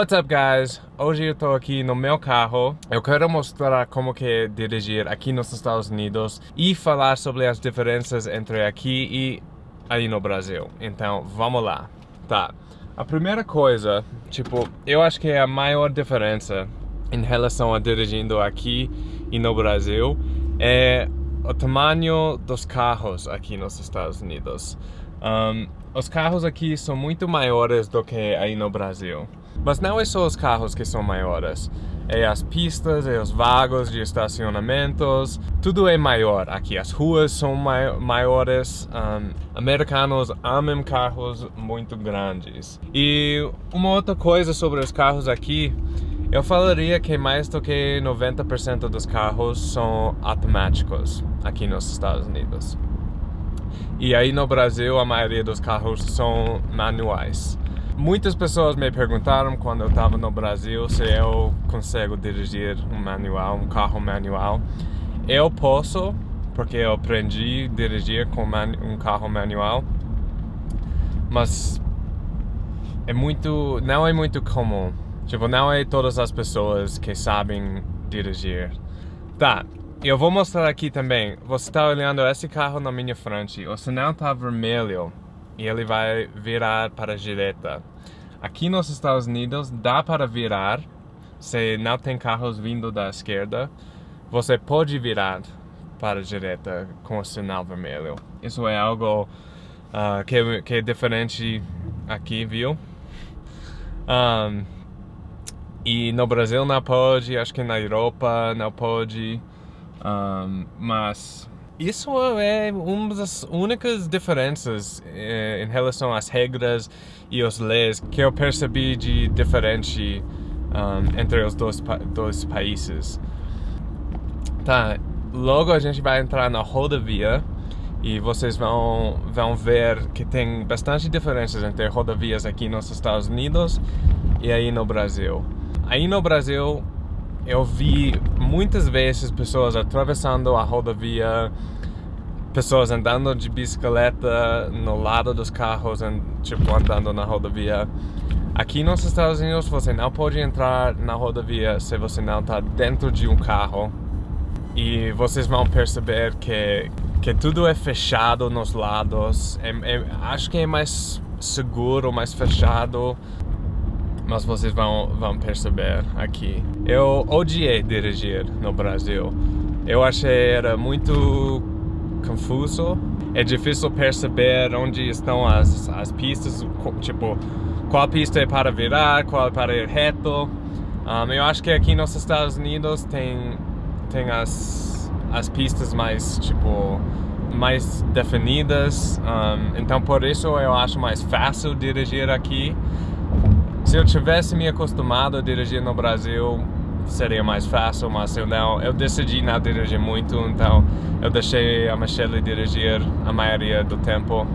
What's up guys? Hoje eu tô aqui no meu carro. Eu quero mostrar como que é dirigir aqui nos Estados Unidos e falar sobre as diferenças entre aqui e aí no Brasil. Então, vamos lá. Tá. A primeira coisa, tipo, eu acho que é a maior diferença em relação a dirigindo aqui e no Brasil é o tamanho dos carros aqui nos Estados Unidos. Um, os carros aqui são muito maiores do que aí no Brasil. Mas não é só os carros que são maiores. É as pistas, é os vagos de estacionamentos, tudo é maior aqui. As ruas são maiores. Um, americanos amam carros muito grandes. E uma outra coisa sobre os carros aqui, eu falaria que mais do que 90% dos carros são automáticos aqui nos Estados Unidos. E aí no Brasil a maioria dos carros são manuais. Muitas pessoas me perguntaram quando eu estava no Brasil se eu consigo dirigir um manual, um carro manual. Eu posso, porque eu aprendi a dirigir com um carro manual, mas é muito, não é muito comum. Tipo, não é todas as pessoas que sabem dirigir. Tá, eu vou mostrar aqui também. Você está olhando esse carro na minha frente. O sinal está vermelho e ele vai virar para a direita. Aqui nos Estados Unidos dá para virar, se não tem carros vindo da esquerda, você pode virar para a direita com o sinal vermelho. Isso é algo uh, que, que, é diferente aqui, viu? Um, e no Brasil não pode, acho que na Europa não pode, um, mas isso é uma das únicas diferenças eh, em relação às regras e as leis que eu percebi de diferente um, entre os dois, dois países. Tá, logo a gente vai entrar na rodovia e vocês vão, vão ver que tem bastante diferenças entre rodovias aqui nos Estados Unidos e aí no Brasil. Aí no Brasil eu vi muitas vezes pessoas atravessando a rodovia, pessoas andando de bicicleta no lado dos carros, tipo andando na rodovia. Aqui nos Estados Unidos você não pode entrar na rodovia se você não está dentro de um carro. E vocês vão perceber que, que tudo é fechado nos lados. É, é, acho que é mais seguro, mais fechado mas vocês vão, vão perceber aqui. Eu odiei dirigir no Brasil. Eu achei era muito confuso. É difícil perceber onde estão as, as pistas, tipo, qual pista é para virar, qual é para ir reto. Um, eu acho que aqui nos Estados Unidos tem, tem as, as pistas mais, tipo, mais definidas. Um, então por isso eu acho mais fácil dirigir aqui. Se eu tivesse me acostumado a dirigir no Brasil, seria mais fácil, mas eu não, eu decidi não dirigir muito, então eu deixei a Michelle dirigir a maioria do tempo.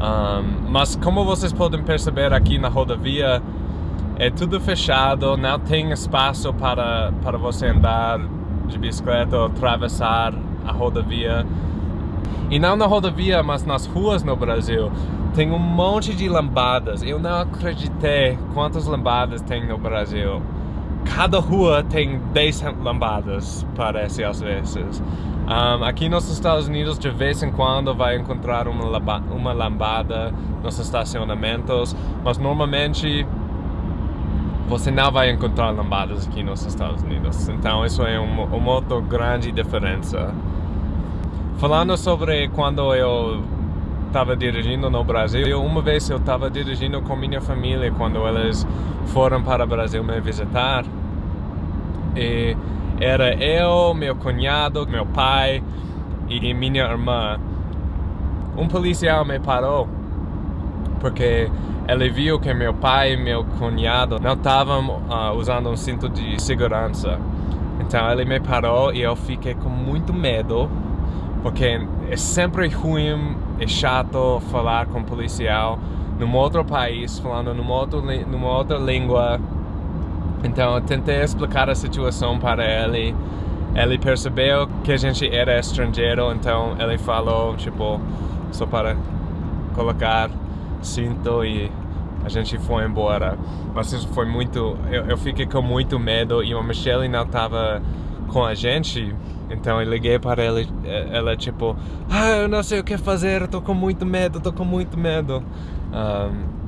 Um, mas como vocês podem perceber aqui na rodovia, é tudo fechado, não tem espaço para, para você andar de bicicleta ou atravessar a rodovia. E não na rodovia, mas nas ruas no Brasil. Tem um monte de lambadas. Eu não acreditei quantas lambadas tem no Brasil. Cada rua tem 10 lambadas, parece às vezes. Um, aqui nos Estados Unidos, de vez em quando, vai encontrar uma, uma lambada nos estacionamentos, mas normalmente você não vai encontrar lambadas aqui nos Estados Unidos. Então, isso é uma, uma outra grande diferença. Falando sobre quando eu estava dirigindo no Brasil, uma vez eu estava dirigindo com minha família quando eles foram para o Brasil me visitar. E era eu, meu cunhado, meu pai e minha irmã. Um policial me parou porque ele viu que meu pai e meu cunhado não estavam uh, usando um cinto de segurança. Então ele me parou e eu fiquei com muito medo porque é sempre ruim, é chato falar com um policial num outro país, falando numa outra, numa outra língua. Então eu tentei explicar a situação para ele. Ele percebeu que a gente era estrangeiro, então ele falou, tipo, só para colocar cinto e a gente foi embora. Mas isso foi muito. Eu, eu fiquei com muito medo e a Michelle não estava com a gente. Então eu liguei para ela, ela tipo, ah, eu não sei o que fazer, tô com muito medo, tô com muito medo. Um,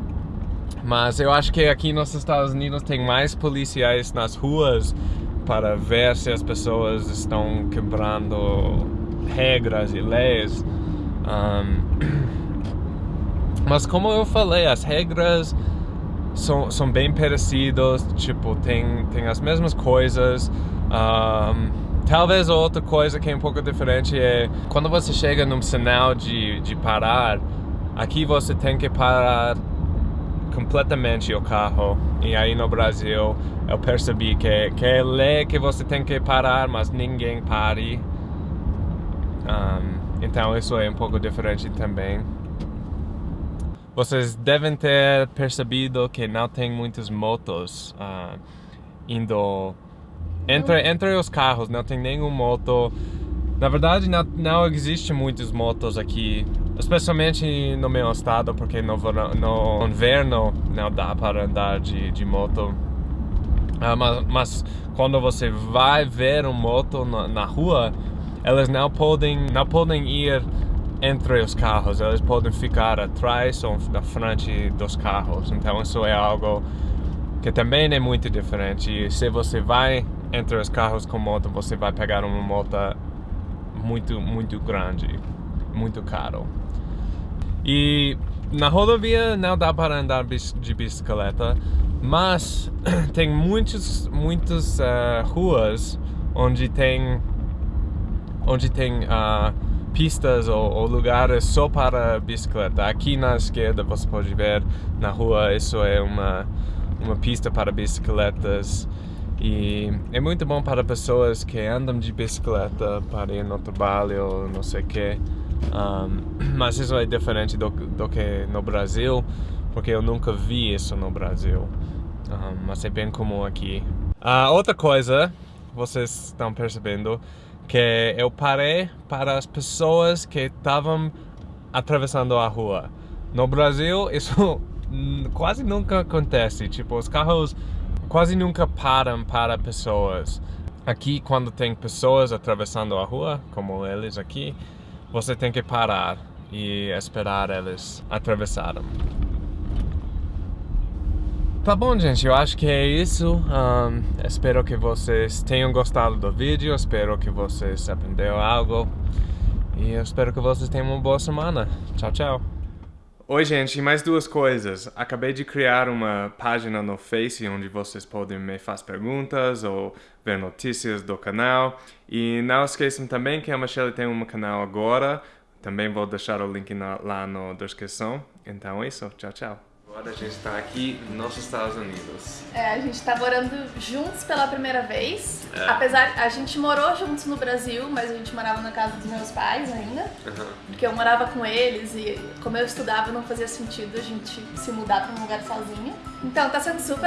mas eu acho que aqui nos Estados Unidos tem mais policiais nas ruas para ver se as pessoas estão quebrando regras e leis. Um, mas como eu falei, as regras são, são bem parecidas, tipo, tem, tem as mesmas coisas. Um, talvez outra coisa que é um pouco diferente é quando você chega num sinal de, de parar, aqui você tem que parar completamente o carro. E aí no Brasil eu percebi que, que é lei que você tem que parar, mas ninguém pare. Um, então isso é um pouco diferente também. Vocês devem ter percebido que não tem muitas motos uh, indo entre, entre os carros, não tem nenhum moto. Na verdade, não, não existe muitas motos aqui, especialmente no meu estado, porque no, no inverno não dá para andar de, de moto. Uh, mas, mas, quando você vai ver uma moto na, na rua, elas não podem, não podem ir entre os carros, eles podem ficar atrás ou na frente dos carros. Então isso é algo que também é muito diferente. E se você vai entre os carros com moto, você vai pegar uma moto muito, muito grande, muito caro. E na rodovia não dá para andar de bicicleta, mas tem muitos, muitas uh, ruas onde tem onde tem uh, pistas ou, ou, lugares só para bicicleta. Aqui na esquerda você pode ver na rua isso é uma uma pista para bicicletas e é muito bom para pessoas que andam de bicicleta para ir no trabalho, não sei o que. Um, mas isso é diferente do, do que no Brasil, porque eu nunca vi isso no Brasil. Um, mas é bem comum aqui. Uh, outra coisa, vocês estão percebendo, que eu parei para as pessoas que estavam atravessando a rua. No Brasil, isso quase nunca acontece. Tipo, os carros quase nunca param para pessoas. Aqui, quando tem pessoas atravessando a rua, como eles aqui, você tem que parar e esperar eles atravessarem. Tá bom, gente, eu acho que é isso. Um, espero que vocês tenham gostado do vídeo, espero que vocês aprenderam algo. E eu espero que vocês tenham uma boa semana. Tchau, tchau. Oi, gente, mais duas coisas. Acabei de criar uma página no Face onde vocês podem me fazer perguntas ou ver notícias do canal. E não esqueçam também que a Michelle tem um canal agora. Também vou deixar o link na, lá na descrição. Então é isso. Tchau, tchau. Agora a gente está aqui nos Estados Unidos. É, a gente está morando juntos pela primeira vez. É. Apesar, a gente morou juntos no Brasil, mas a gente morava na casa dos meus pais ainda. Uhum. Porque eu morava com eles e como eu estudava não fazia sentido a gente se mudar para um lugar sozinho. Então tá sendo super